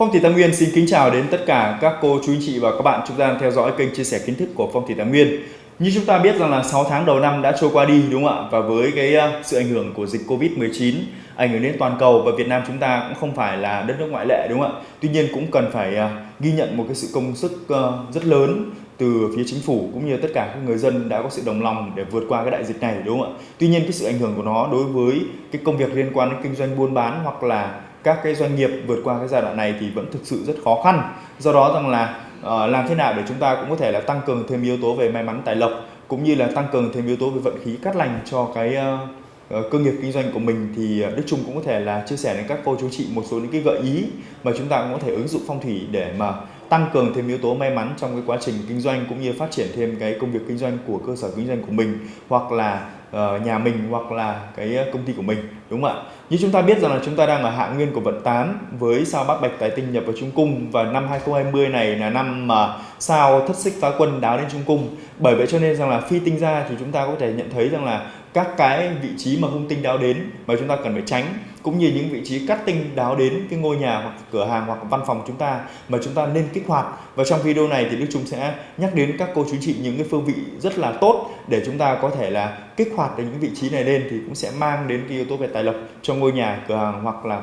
Phong thủy Tam Nguyên xin kính chào đến tất cả các cô, chú, anh chị và các bạn chúng ta đang theo dõi kênh chia sẻ kiến thức của Phong thủy Tam Nguyên. Như chúng ta biết rằng là 6 tháng đầu năm đã trôi qua đi, đúng không ạ? Và với cái ờ, sự ảnh hưởng của dịch Covid-19 ảnh hưởng đến toàn cầu và Việt Nam chúng ta cũng không phải là đất nước ngoại lệ, đúng không ạ? Tuy nhiên cũng cần phải ờ, ghi nhận một cái sự công sức ờ, rất lớn từ phía chính phủ cũng như tất cả các người dân đã có sự đồng lòng để vượt qua cái đại dịch này, đúng không ạ? Tuy nhiên cái sự ảnh hưởng của nó đối với cái công việc liên quan đến kinh doanh buôn bán hoặc là các cái doanh nghiệp vượt qua cái giai đoạn này thì vẫn thực sự rất khó khăn. Do đó rằng là uh, làm thế nào để chúng ta cũng có thể là tăng cường thêm yếu tố về may mắn tài lộc cũng như là tăng cường thêm yếu tố về vận khí cát lành cho cái uh, cơ nghiệp kinh doanh của mình thì Đức Trung cũng có thể là chia sẻ đến các cô chú chị một số những cái gợi ý mà chúng ta cũng có thể ứng dụng phong thủy để mà tăng cường thêm yếu tố may mắn trong cái quá trình kinh doanh cũng như phát triển thêm cái công việc kinh doanh của cơ sở kinh doanh của mình hoặc là uh, nhà mình hoặc là cái công ty của mình đúng không ạ? Như chúng ta biết rằng là chúng ta đang ở hạ nguyên của vận 8 với sao bát bạch tài tinh nhập vào trung cung và năm 2020 này là năm mà sao thất xích phá quân đáo đến trung cung. Bởi vậy cho nên rằng là phi tinh ra thì chúng ta có thể nhận thấy rằng là các cái vị trí mà hung tinh đáo đến mà chúng ta cần phải tránh cũng như những vị trí cắt tinh đáo đến cái ngôi nhà hoặc cửa hàng hoặc văn phòng chúng ta mà chúng ta nên kích hoạt. Và trong video này thì Đức Trung sẽ nhắc đến các cô chú chị những cái phương vị rất là tốt để chúng ta có thể là kích hoạt được những vị trí này lên thì cũng sẽ mang đến cái yếu tố về tài lộc cho ngôi nhà cửa hàng hoặc là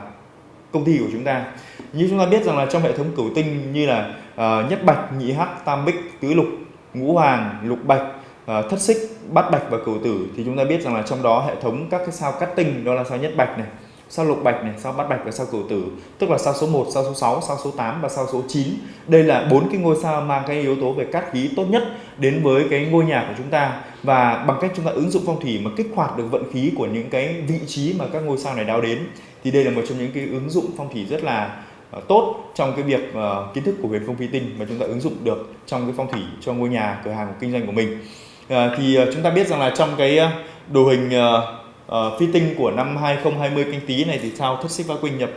công ty của chúng ta. Như chúng ta biết rằng là trong hệ thống cửu tinh như là uh, nhất bạch nhị hắc tam bích tứ lục ngũ hoàng lục bạch Ờ, thất xích bát bạch và cửu tử. Thì chúng ta biết rằng là trong đó hệ thống các cái sao cắt tinh đó là sao nhất bạch này sao lục bạch này, sao bát bạch và sao cửu tử, tức là sao số 1, sao số 6, sao số 8 và sao số 9. Đây là bốn cái ngôi sao mang cái yếu tố về cát khí tốt nhất đến với cái ngôi nhà của chúng ta. Và bằng cách chúng ta ứng dụng phong thủy mà kích hoạt được vận khí của những cái vị trí mà các ngôi sao này đáo đến thì đây là một trong những cái ứng dụng phong thủy rất là ờ, tốt trong cái việc uh, kiến thức của huyền không phi tinh mà chúng ta ứng dụng được trong cái phong thủy cho ngôi nhà cửa hàng kinh doanh của mình. Ờ, thì ờ, chúng ta biết rằng là trong cái ờ, đồ hình uh, uh, phi tinh của năm 2020 canh tí này thì sao? Thất xích va quỳnh nhập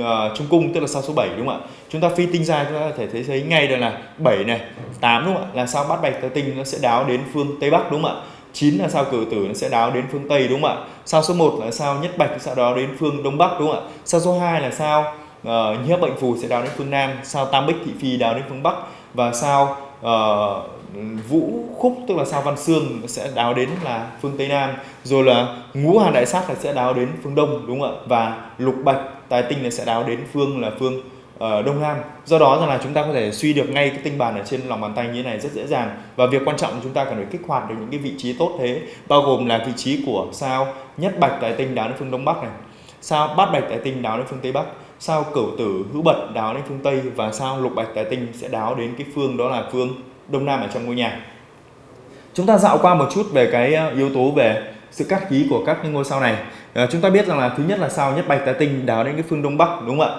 uh, trung cung tức là sao số 7 đúng không ạ? Chúng ta phi tinh ra chúng ta có thể thấy thấy ngay được là 7 này 8 đúng không ạ? Là sao bát bạch tứ tinh nó sẽ đáo đến phương tây bắc đúng không ạ? 9 là sao cử tử nó sẽ đáo đến phương tây đúng không ạ? Sao số 1 là sao nhất bạch sẽ đáo đến phương đông bắc đúng không ạ? Sao số 2 là sao uh, nhiếp bệnh phù sẽ đáo đến phương nam? Sao tam bích thị phi đáo đến phương bắc? Và sao uh, vũ khúc tức là sao văn xương sẽ đáo đến là phương tây nam. Rồi là ngũ hà đại sát là sẽ đáo đến phương đông đúng không ạ? Và lục bạch tài tinh là sẽ đáo đến phương là phương uh, đông nam. Do đó rằng là chúng ta có thể suy được ngay cái tinh bàn ở trên lòng bàn tay như thế này rất dễ dàng. Và việc quan trọng là chúng ta cần phải kích hoạt được những cái vị trí tốt thế bao gồm là vị trí của sao nhất bạch tài tinh đáo đến phương đông bắc này sao bát bạch tài tinh đáo đến phương tây bắc sao cửu tử hữu bật đáo đến phương tây và sao lục bạch tài tinh sẽ đáo đến cái phương đó là phương đông nam ở trong ngôi nhà. Chúng ta dạo qua một chút về cái ờ, yếu tố về sự cắt khí của các ngôi sao này. À, chúng ta biết rằng là thứ nhất là sao nhất bạch tài tinh đáo đến cái phương đông bắc đúng không ạ?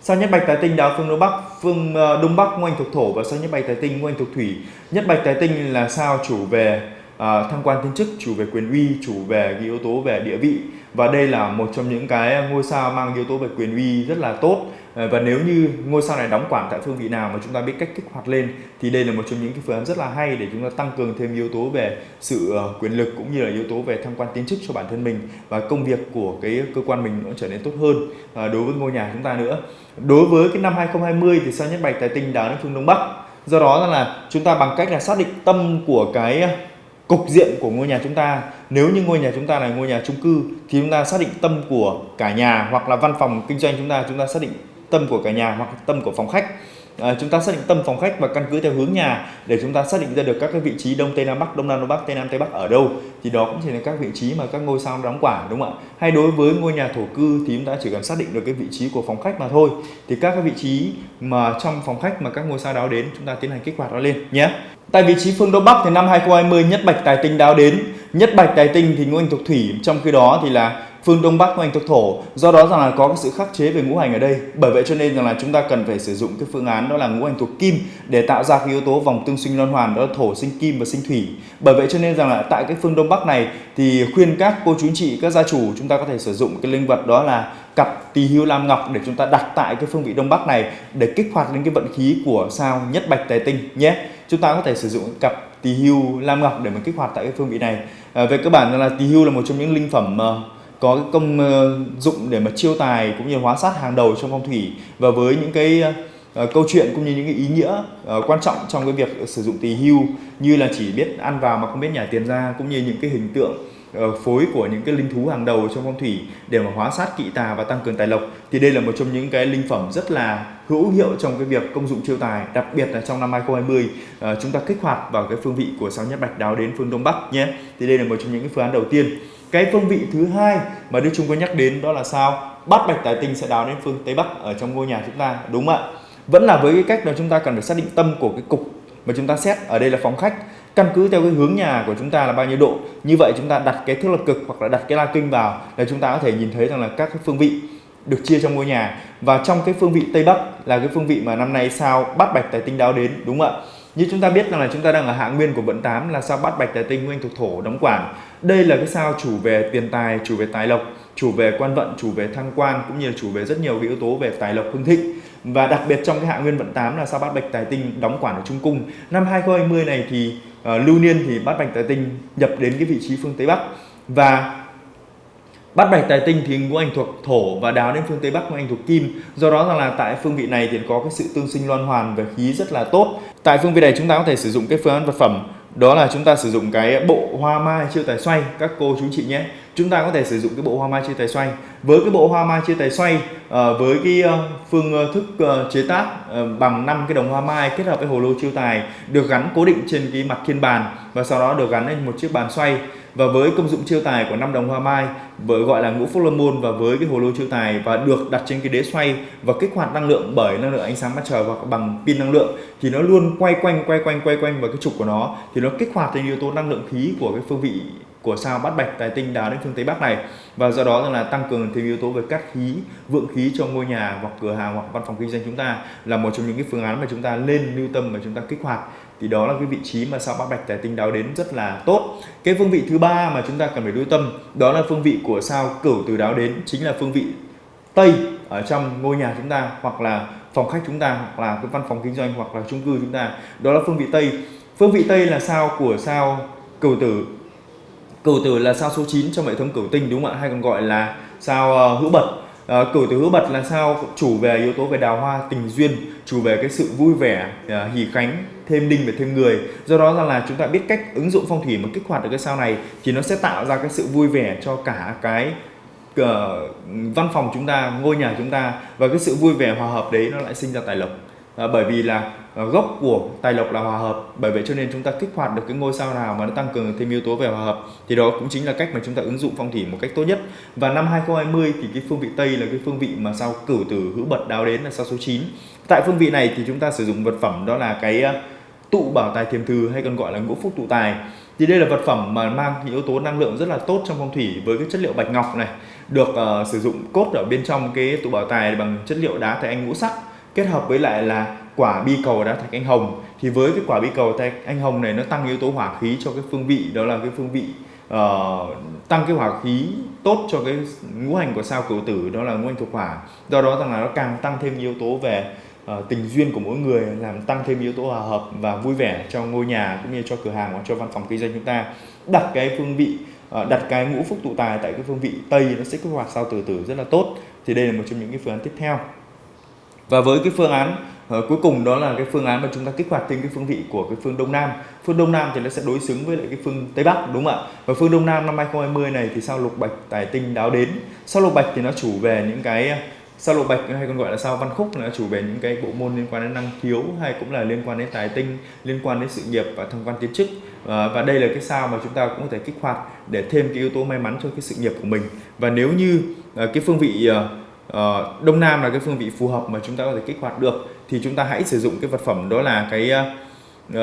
Sao nhất bạch tài tinh đáo phương đông bắc phương ờ, đông bắc ngôi thuộc thổ và sao nhất bạch tài tinh ngôi thuộc thủy? Nhất bạch tài tinh là sao chủ về uh, thăng quan tiến chức chủ về quyền uy chủ về cái yếu tố về địa vị. Và đây là một trong những cái ngôi sao mang yếu tố về quyền uy rất là tốt. À, và nếu như ngôi sao này đóng quản tại phương vị nào mà chúng ta biết cách kích hoạt lên thì đây là một trong những cái phương án rất là hay để chúng ta tăng cường thêm yếu tố về sự à, quyền lực cũng như là yếu tố về thăng quan tiến chức cho bản thân mình và công việc của cái cơ quan mình nó trở nên tốt hơn đối với ngôi nhà chúng ta nữa. Đối với cái năm 2020 thì sao nhất bạch tài tinh đáo đến phương đông bắc? Do đó là chúng ta bằng cách là xác định tâm của cái cục diện của ngôi nhà chúng ta. Nếu như ngôi nhà chúng ta là ngôi nhà chung cư, thì chúng ta xác định tâm của cả nhà hoặc là văn phòng kinh doanh chúng ta chúng ta xác định tâm của cả nhà hoặc tâm của phòng khách à, chúng ta xác định tâm phòng khách và căn cứ theo hướng nhà để chúng ta xác định ra được các cái vị trí đông tây nam bắc đông nam đông bắc tây nam tây bắc ở đâu thì đó cũng chỉ là các vị trí mà các ngôi sao đóng quả đúng không ạ? Hay đối với ngôi nhà thổ cư thì chúng ta chỉ cần xác định được cái vị trí của phòng khách mà thôi. Thì các cái vị trí mà trong phòng khách mà các ngôi sao đáo đến chúng ta tiến hành kích hoạt nó lên nhé. Tại vị trí phương đông bắc thì năm 2020 nhất bạch tài tinh đáo đến nhất bạch tài tinh thì ngũ hành thuộc thủy, trong khi đó thì là phương đông bắc ngũ hành thuộc thổ. Do đó rằng là có cái sự khắc chế về ngũ hành ở đây. Bởi vậy cho nên rằng là chúng ta cần phải sử dụng cái phương án đó là ngũ hành thuộc kim để tạo ra cái yếu tố vòng tương sinh loan hoàn, đó là thổ, sinh kim và sinh thủy. Bởi vậy cho nên rằng là tại cái phương đông bắc này thì khuyên các cô chú anh chị, các gia chủ chúng ta có thể sử dụng cái linh vật đó là cặp tỳ hưu lam ngọc để chúng ta đặt tại cái phương vị đông bắc này để kích hoạt lên cái vận khí của sao nhất bạch tài tinh nhé. Chúng ta có thể sử dụng cặp tỳ hưu lam ngọc để mà kích hoạt tại cái phương vị này. À, về cơ bản là tỳ hưu là một trong những linh phẩm uh, có cái công ờ, dụng để mà chiêu tài cũng như hóa sát hàng đầu trong phong thủy và với những cái uh, câu chuyện cũng như những cái ý nghĩa uh, quan trọng trong cái việc sử dụng tỳ hưu như là chỉ biết ăn vào mà không biết nhả tiền ra cũng như những cái hình tượng uh, Ờ, phối của những cái linh thú hàng đầu trong phong thủy để mà hóa sát kỵ tà và tăng cường tài lộc. Thì đây là một trong những cái linh phẩm rất là hữu hiệu trong cái việc công dụng chiêu tài đặc biệt là trong năm 2020 uh, ờ, chúng ta kích hoạt vào cái phương vị của sao nhất bạch đáo đến phương đông bắc nhé. Thì đây là một trong những cái phương án đầu tiên. Cái phương vị thứ hai mà Đức Trung có nhắc đến đó là sao? Bát bạch tài tinh sẽ đáo đến phương tây bắc ở trong ngôi nhà chúng ta đúng không ạ? Vẫn là với cái cách đó chúng ta cần phải xác định tâm của cái cục mà chúng ta xét. Ở đây là phòng khách căn cứ theo cái hướng nhà của chúng ta là bao nhiêu độ. Như vậy chúng ta đặt cái thước lập cực hoặc là đặt cái la kinh vào là chúng ta có thể nhìn thấy rằng là các cái phương vị được chia trong ngôi nhà. Và trong cái phương vị tây bắc là cái phương vị mà năm nay sao bát bạch tài tinh đáo đến, đúng không ạ? Như chúng ta biết rằng là chúng ta đang ở hạ nguyên của vận 8 là sao bát bạch tài tinh nguyên thuộc thổ đóng quản. Đây là cái sao chủ về tiền tài, chủ về tài lộc, chủ về quan vận, chủ về thăng quan, cũng như là chủ về rất nhiều cái yếu tố về tài lộc hưng thịnh. Và đặc biệt trong cái hạ nguyên vận 8 là sao bát bạch tài tinh đóng quản ở trung cung. Năm 2020 này thì Ờ, lưu niên thì bát bạch tài tinh nhập đến cái vị trí phương tây bắc và Bát bạch tài tinh thì ngũ hành thuộc thổ và đáo đến phương tây bắc, ngũ hành thuộc kim. Do đó rằng là tại phương vị này thì có cái sự tương sinh loan hoàn về khí rất là tốt. Tại phương vị này chúng ta có thể sử dụng cái phương án vật phẩm đó là chúng ta sử dụng cái bộ hoa mai chiêu tài xoay, các cô chú chị nhé chúng ta có thể sử dụng cái bộ hoa mai chiêu tài xoay. Với cái bộ hoa mai chiêu tài xoay ờ, với cái ờ, phương ờ, thức chế tác bằng năm cái đồng hoa mai kết hợp với hồ lô chiêu tài được gắn cố định trên cái mặt thiên bàn và sau đó được gắn lên một chiếc bàn xoay. Và với công dụng chiêu tài của năm đồng hoa mai, với, gọi là ngũ phúc lâm môn và với cái hồ lô chiêu tài và được đặt trên cái đế xoay và kích hoạt năng lượng bởi năng lượng ánh sáng mặt trời hoặc bằng pin năng lượng, thì nó luôn quay quanh quay quanh quay quanh vào cái trục của nó, thì nó kích hoạt thành yếu tố năng lượng khí của cái phương vị của sao bát bạch tài tinh đáo đến phương tây bắc này. Và do đó là tăng cường thêm yếu tố về cắt khí, vượng khí cho ngôi nhà hoặc cửa hàng hoặc văn phòng kinh doanh chúng ta là một trong những cái phương án mà chúng ta lên lưu tâm mà chúng ta kích hoạt. Thì đó là cái vị trí mà sao bát bạch tài tinh đáo đến rất là tốt. Cái phương vị thứ ba mà chúng ta cần phải lưu tâm, đó là phương vị của sao cửu từ đáo đến, chính là phương vị tây ở trong ngôi nhà chúng ta hoặc là phòng khách chúng ta hoặc là cái văn phòng kinh doanh hoặc là chung cư chúng ta. Đó là phương vị tây. Phương vị tây là sao của sao cửu tử cửu tử là sao số 9 trong hệ thống cửu tinh đúng không ạ? Hay còn gọi là sao ờ, hữu bật? Ờ, cửu tử hữu bật là sao chủ về yếu tố về đào hoa tình duyên chủ về cái sự vui vẻ ờ, uh, hỷ khánh thêm đinh và thêm người. Do đó là, là chúng ta biết cách ứng dụng phong thủy mà kích hoạt được cái sao này thì nó sẽ tạo ra cái sự vui vẻ cho cả cái uh, văn phòng chúng ta ngôi nhà chúng ta và cái sự vui vẻ hòa hợp đấy nó lại sinh ra tài lộc à, bởi vì là à, gốc của tài lộc là hòa hợp. Bởi vậy cho nên chúng ta kích hoạt được cái ngôi sao nào mà nó tăng cường thêm yếu tố về hòa hợp thì đó cũng chính là cách mà chúng ta ứng dụng phong thủy một cách tốt nhất. Và năm 2020 thì cái phương vị Tây là cái phương vị mà sao cửu tử hữu bật đáo đến là sao số 9 tại phương vị này thì chúng ta sử dụng vật phẩm đó là cái à, tụ bảo tài thiềm thư hay còn gọi là ngũ phúc tụ tài. Thì đây là vật phẩm mà mang những yếu tố năng lượng rất là tốt trong phong thủy với cái chất liệu bạch ngọc này được uh, sử dụng cốt ở bên trong cái tụ bảo tài bằng chất liệu đá thạch anh ngũ sắc kết hợp với lại là quả bi cầu đá thạch anh hồng. Thì với cái quả bi cầu thạch anh hồng này nó tăng yếu tố hỏa khí cho cái phương vị đó là cái phương vị uh, tăng cái hỏa khí tốt cho cái ngũ hành của sao cửu tử đó là ngũ hành thuộc hỏa. Do đó rằng là nó càng tăng thêm yếu tố về uh, tình duyên của mỗi người làm tăng thêm yếu tố hòa hợp và vui vẻ cho ngôi nhà cũng như cho cửa hàng hoặc cho văn phòng kinh doanh chúng ta. Đặt cái phương vị uh, đặt cái ngũ phúc tụ tài tại cái phương vị tây nó sẽ kích hoạt sao tử tử rất là tốt. Thì đây là một trong những cái phương án tiếp theo và với cái phương án uh, cuối cùng đó là cái phương án mà chúng ta kích hoạt thêm cái phương vị của cái phương Đông Nam. Phương Đông Nam thì nó sẽ đối xứng với lại cái phương Tây Bắc đúng không ạ? Và phương Đông Nam năm 2020 này thì sao lục bạch tài tinh đáo đến. Sao lục bạch thì nó chủ về những cái ờ, sao lục bạch hay còn gọi là sao văn khúc là chủ về những cái bộ môn liên quan đến năng khiếu hay cũng là liên quan đến tài tinh liên quan đến sự nghiệp và thăng quan tiến chức. À, và đây là cái sao mà chúng ta cũng có thể kích hoạt để thêm cái yếu tố may mắn cho cái sự nghiệp của mình. Và nếu như uh, cái phương vị uh, uh, đông nam là cái phương vị phù hợp mà chúng ta có thể kích hoạt được thì chúng ta hãy sử dụng cái vật phẩm đó là cái uh,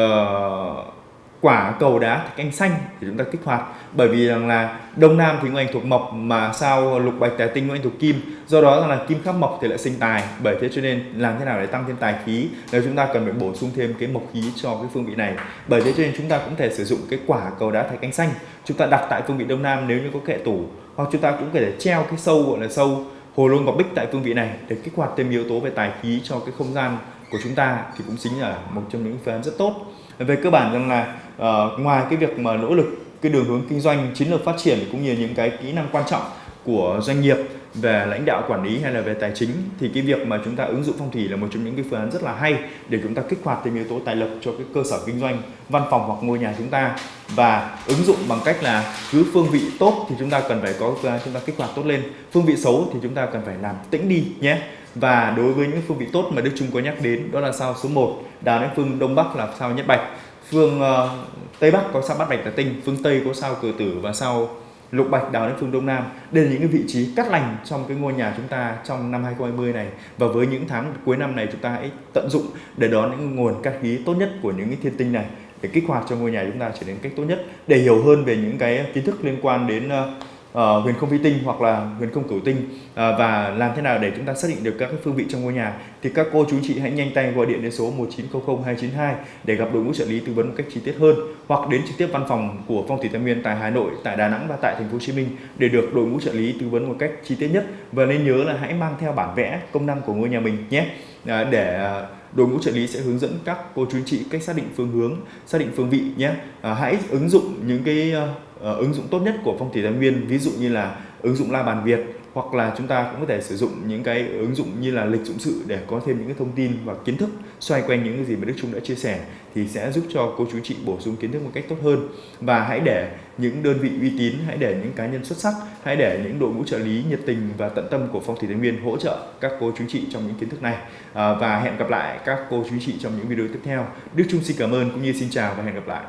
quả cầu đá thạch anh xanh để chúng ta kích hoạt. Bởi vì rằng là đông nam thì nguyên thuộc mộc mà sao lục bạch tài tinh nguyên thuộc kim do đó là kim khắc mộc thì lại sinh tài. Bởi thế cho nên làm thế nào để tăng thêm tài khí nếu chúng ta cần phải bổ sung thêm cái mộc khí cho cái phương vị này? Bởi thế cho nên chúng ta cũng thể sử dụng cái quả cầu đá thạch anh xanh. Chúng ta đặt tại phương vị đông nam nếu như có kệ tủ hoặc chúng ta cũng có thể treo cái sâu gọi là sâu hồ luôn và bích tại phương vị này để kích hoạt thêm yếu tố về tài khí cho cái không gian của chúng ta thì cũng chính là một trong những phương án rất tốt. Về cơ bản rằng là uh, ngoài cái việc mà nỗ lực cái đường hướng kinh doanh chiến lược phát triển cũng như những cái kỹ năng quan trọng của doanh nghiệp về lãnh đạo quản lý hay là về tài chính thì cái việc mà chúng ta ứng dụng phong thủy là một trong những cái phương án rất là hay để chúng ta kích hoạt thêm yếu tố tài lộc cho cái cơ sở kinh doanh văn phòng hoặc ngôi nhà chúng ta. Và ứng dụng bằng cách là cứ phương vị tốt thì chúng ta cần phải có phương án chúng ta kích hoạt tốt lên. Phương vị xấu thì chúng ta cần phải làm tĩnh đi nhé. Và đối với những phương vị tốt mà Đức Trung có nhắc đến đó là sao? Số 1 đào đến phương Đông Bắc là sao Nhất Bạch. Phương uh, Tây Bắc có sao Bát Bạch Tà Tinh phương Tây có sao Cử Tử và sao Lục Bạch đào đến phương Đông Nam, đây là những cái vị trí cắt lành trong cái ngôi nhà chúng ta trong năm 2020 này. Và với những tháng cuối năm này chúng ta hãy tận dụng để đón những nguồn cát khí tốt nhất của những cái thiên tinh này để kích hoạt cho ngôi nhà chúng ta trở nên cách tốt nhất. Để hiểu hơn về những cái kiến thức liên quan đến ờ, uh, huyền không vi tinh hoặc là huyền không cửu tinh uh, và làm thế nào để chúng ta xác định được các cái phương vị trong ngôi nhà thì các cô chú chị hãy nhanh tay gọi điện đến số 1900 292 để gặp đội ngũ trợ lý tư vấn một cách chi tiết hơn hoặc đến trực tiếp văn phòng của Phong thủy Tam Nguyên tại Hà Nội, tại Đà Nẵng và tại thành phố Hồ Chí Minh để được đội ngũ trợ lý tư vấn một cách chi tiết nhất và nên nhớ là hãy mang theo bản vẽ công năng của ngôi nhà mình nhé uh, để uh, đội ngũ trợ lý sẽ hướng dẫn các cô chú chị cách xác định phương hướng, xác định phương vị nhé. À, hãy ứng dụng những cái uh, ứng dụng tốt nhất của phong thủy thái nguyên, ví dụ như là ứng dụng la bàn Việt hoặc là chúng ta cũng có thể sử dụng những cái ứng dụng như là lịch dụng sự để có thêm những cái thông tin và kiến thức xoay quanh những cái gì mà Đức Trung đã chia sẻ thì sẽ giúp cho cô chú chị bổ sung kiến thức một cách tốt hơn. Và hãy để những đơn vị uy tín hãy để những cá nhân xuất sắc hãy để những đội ngũ trợ lý nhiệt tình và tận tâm của phong thủy thái nguyên hỗ trợ các cô chú chị trong những kiến thức này. À, và hẹn gặp lại các cô chú chị trong những video tiếp theo. Đức Trung xin cảm ơn cũng như xin chào và hẹn gặp lại.